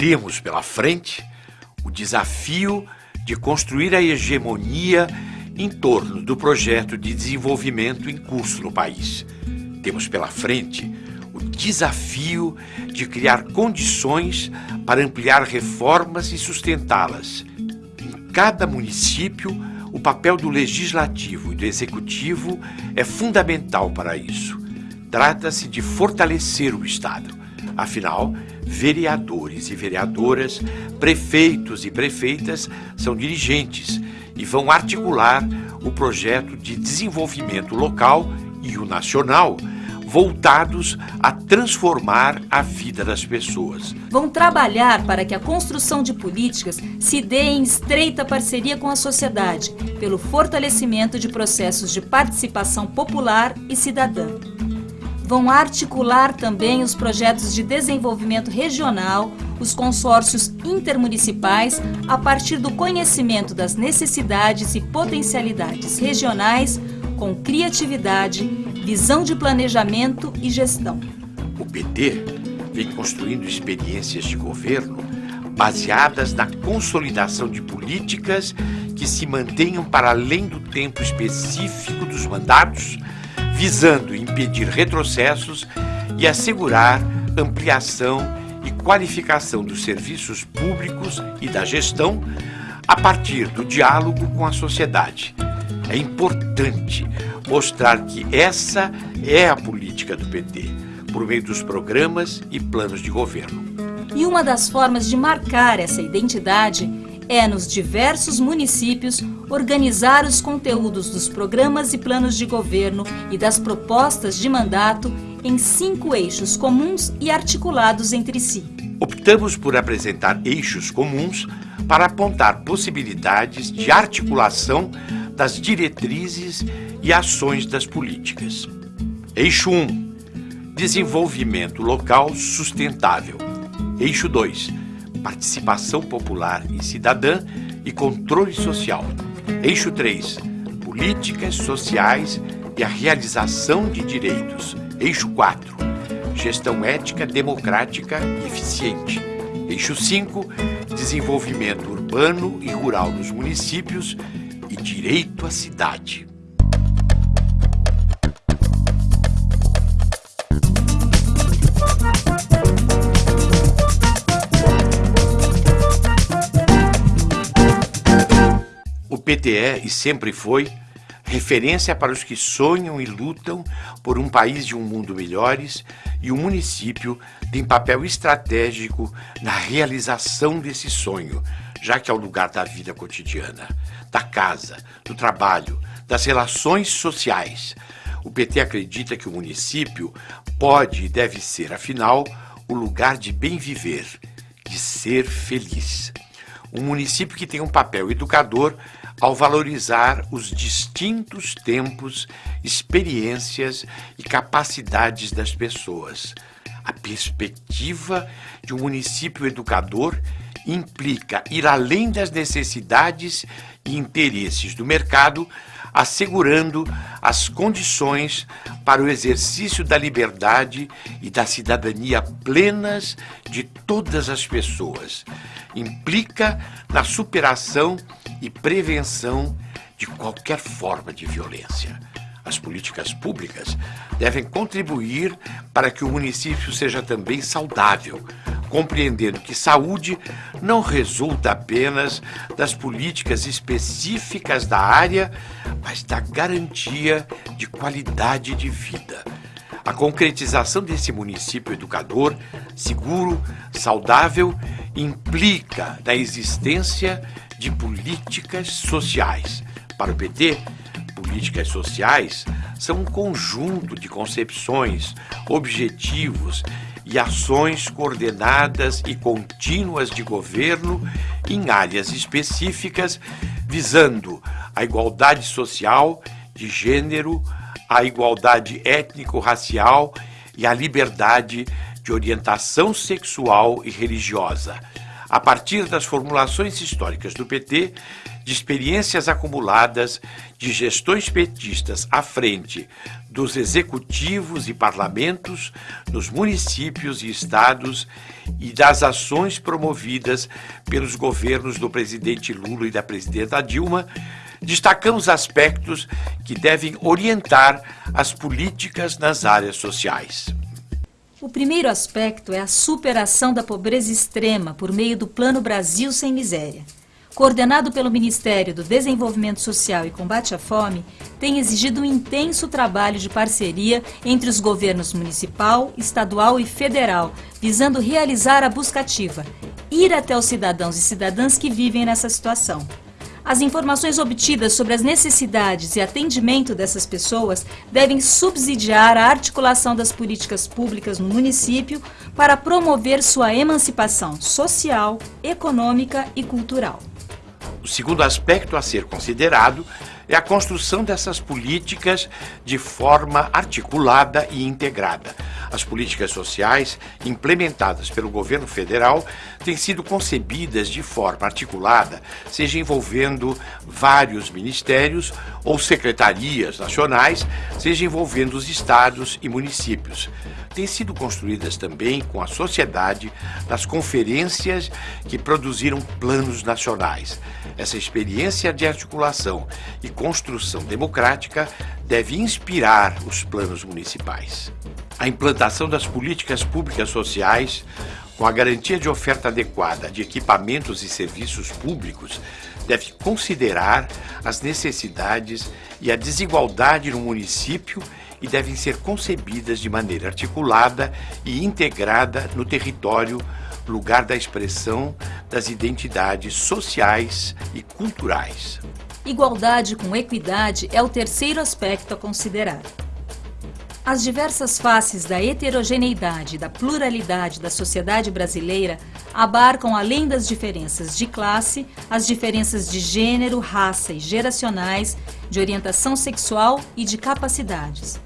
Temos pela frente o desafio de construir a hegemonia em torno do projeto de desenvolvimento em curso no país. Temos pela frente o desafio de criar condições para ampliar reformas e sustentá-las. Em cada município, o papel do legislativo e do executivo é fundamental para isso. Trata-se de fortalecer o Estado. Afinal, vereadores e vereadoras, prefeitos e prefeitas são dirigentes e vão articular o projeto de desenvolvimento local e o nacional, voltados a transformar a vida das pessoas. Vão trabalhar para que a construção de políticas se dê em estreita parceria com a sociedade, pelo fortalecimento de processos de participação popular e cidadã vão articular também os projetos de desenvolvimento regional, os consórcios intermunicipais, a partir do conhecimento das necessidades e potencialidades regionais, com criatividade, visão de planejamento e gestão. O PT vem construindo experiências de governo baseadas na consolidação de políticas que se mantenham para além do tempo específico dos mandatos visando impedir retrocessos e assegurar ampliação e qualificação dos serviços públicos e da gestão a partir do diálogo com a sociedade. É importante mostrar que essa é a política do PT, por meio dos programas e planos de governo. E uma das formas de marcar essa identidade é, nos diversos municípios, organizar os conteúdos dos programas e planos de governo e das propostas de mandato em cinco eixos comuns e articulados entre si. Optamos por apresentar eixos comuns para apontar possibilidades de articulação das diretrizes e ações das políticas. Eixo 1 Desenvolvimento local sustentável. Eixo 2 participação popular e cidadã e controle social. Eixo 3, políticas sociais e a realização de direitos. Eixo 4, gestão ética, democrática e eficiente. Eixo 5, desenvolvimento urbano e rural nos municípios e direito à cidade. PTE, e sempre foi, referência para os que sonham e lutam por um país e um mundo melhores, e o município tem papel estratégico na realização desse sonho, já que é o lugar da vida cotidiana, da casa, do trabalho, das relações sociais. O PT acredita que o município pode e deve ser, afinal, o lugar de bem viver, de ser feliz. Um município que tem um papel educador ao valorizar os distintos tempos, experiências e capacidades das pessoas. A perspectiva de um município educador implica ir além das necessidades e interesses do mercado, assegurando as condições para o exercício da liberdade e da cidadania plenas de todas as pessoas. Implica na superação e prevenção de qualquer forma de violência. As políticas públicas devem contribuir para que o município seja também saudável, compreendendo que saúde não resulta apenas das políticas específicas da área, mas da garantia de qualidade de vida. A concretização desse município educador, seguro, saudável, implica na existência de políticas sociais. Para o PT, políticas sociais são um conjunto de concepções, objetivos e ações coordenadas e contínuas de governo em áreas específicas, visando a igualdade social, de gênero, a igualdade étnico-racial e a liberdade de orientação sexual e religiosa, a partir das formulações históricas do PT, de experiências acumuladas de gestões petistas à frente dos executivos e parlamentos, nos municípios e estados e das ações promovidas pelos governos do presidente Lula e da presidenta Dilma, destacamos aspectos que devem orientar as políticas nas áreas sociais. O primeiro aspecto é a superação da pobreza extrema por meio do Plano Brasil Sem Miséria. Coordenado pelo Ministério do Desenvolvimento Social e Combate à Fome, tem exigido um intenso trabalho de parceria entre os governos municipal, estadual e federal, visando realizar a buscativa, ir até os cidadãos e cidadãs que vivem nessa situação. As informações obtidas sobre as necessidades e atendimento dessas pessoas devem subsidiar a articulação das políticas públicas no município para promover sua emancipação social, econômica e cultural. O segundo aspecto a ser considerado é a construção dessas políticas de forma articulada e integrada. As políticas sociais implementadas pelo governo federal têm sido concebidas de forma articulada, seja envolvendo vários ministérios ou secretarias nacionais, seja envolvendo os estados e municípios. Têm sido construídas também com a sociedade nas conferências que produziram planos nacionais. Essa experiência de articulação e construção democrática deve inspirar os planos municipais. A implantação das políticas públicas sociais, com a garantia de oferta adequada de equipamentos e serviços públicos, deve considerar as necessidades e a desigualdade no município e devem ser concebidas de maneira articulada e integrada no território lugar da expressão das identidades sociais e culturais. Igualdade com equidade é o terceiro aspecto a considerar. As diversas faces da heterogeneidade e da pluralidade da sociedade brasileira abarcam, além das diferenças de classe, as diferenças de gênero, raça e geracionais, de orientação sexual e de capacidades.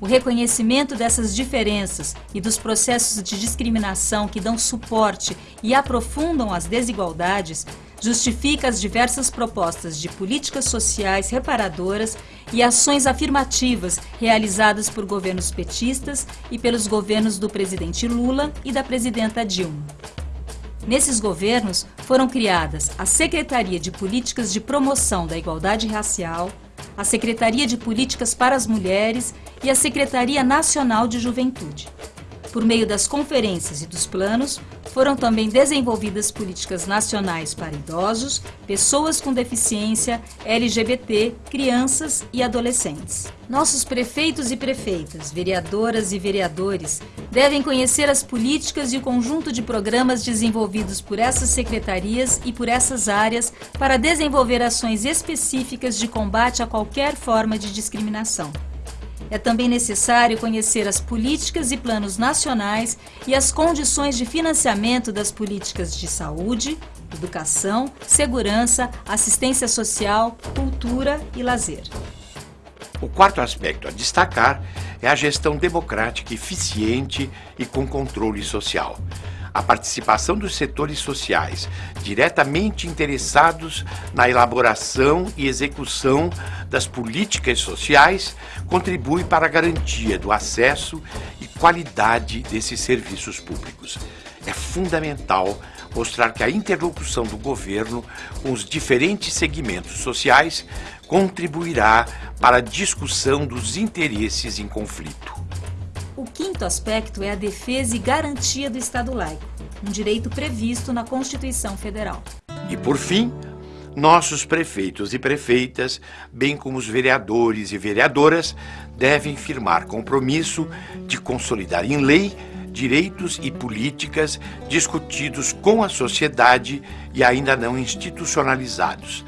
O reconhecimento dessas diferenças e dos processos de discriminação que dão suporte e aprofundam as desigualdades justifica as diversas propostas de políticas sociais reparadoras e ações afirmativas realizadas por governos petistas e pelos governos do presidente Lula e da presidenta Dilma. Nesses governos foram criadas a Secretaria de Políticas de Promoção da Igualdade Racial, a Secretaria de Políticas para as Mulheres e a Secretaria Nacional de Juventude. Por meio das conferências e dos planos, foram também desenvolvidas políticas nacionais para idosos, pessoas com deficiência, LGBT, crianças e adolescentes. Nossos prefeitos e prefeitas, vereadoras e vereadores devem conhecer as políticas e o conjunto de programas desenvolvidos por essas secretarias e por essas áreas para desenvolver ações específicas de combate a qualquer forma de discriminação. É também necessário conhecer as políticas e planos nacionais e as condições de financiamento das políticas de saúde, educação, segurança, assistência social, cultura e lazer. O quarto aspecto a destacar é a gestão democrática eficiente e com controle social a participação dos setores sociais diretamente interessados na elaboração e execução das políticas sociais contribui para a garantia do acesso e qualidade desses serviços públicos. É fundamental mostrar que a interlocução do governo com os diferentes segmentos sociais contribuirá para a discussão dos interesses em conflito. O quinto aspecto é a defesa e garantia do Estado laico, um direito previsto na Constituição Federal. E por fim, nossos prefeitos e prefeitas, bem como os vereadores e vereadoras, devem firmar compromisso de consolidar em lei direitos e políticas discutidos com a sociedade e ainda não institucionalizados.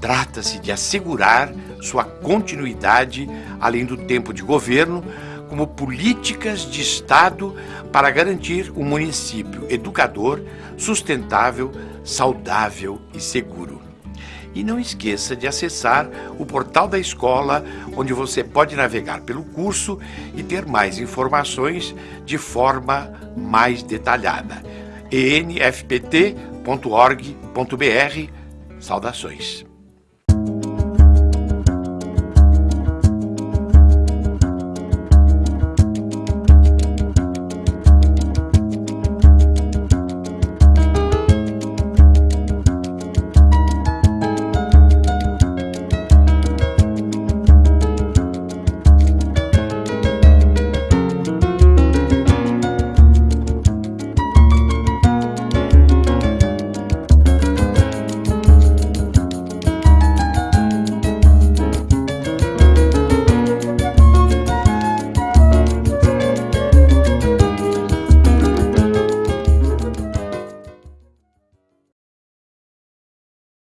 Trata-se de assegurar sua continuidade além do tempo de governo como políticas de Estado para garantir um município educador, sustentável, saudável e seguro. E não esqueça de acessar o portal da escola, onde você pode navegar pelo curso e ter mais informações de forma mais detalhada. enfpt.br www.ufsc.org.br. Saudações.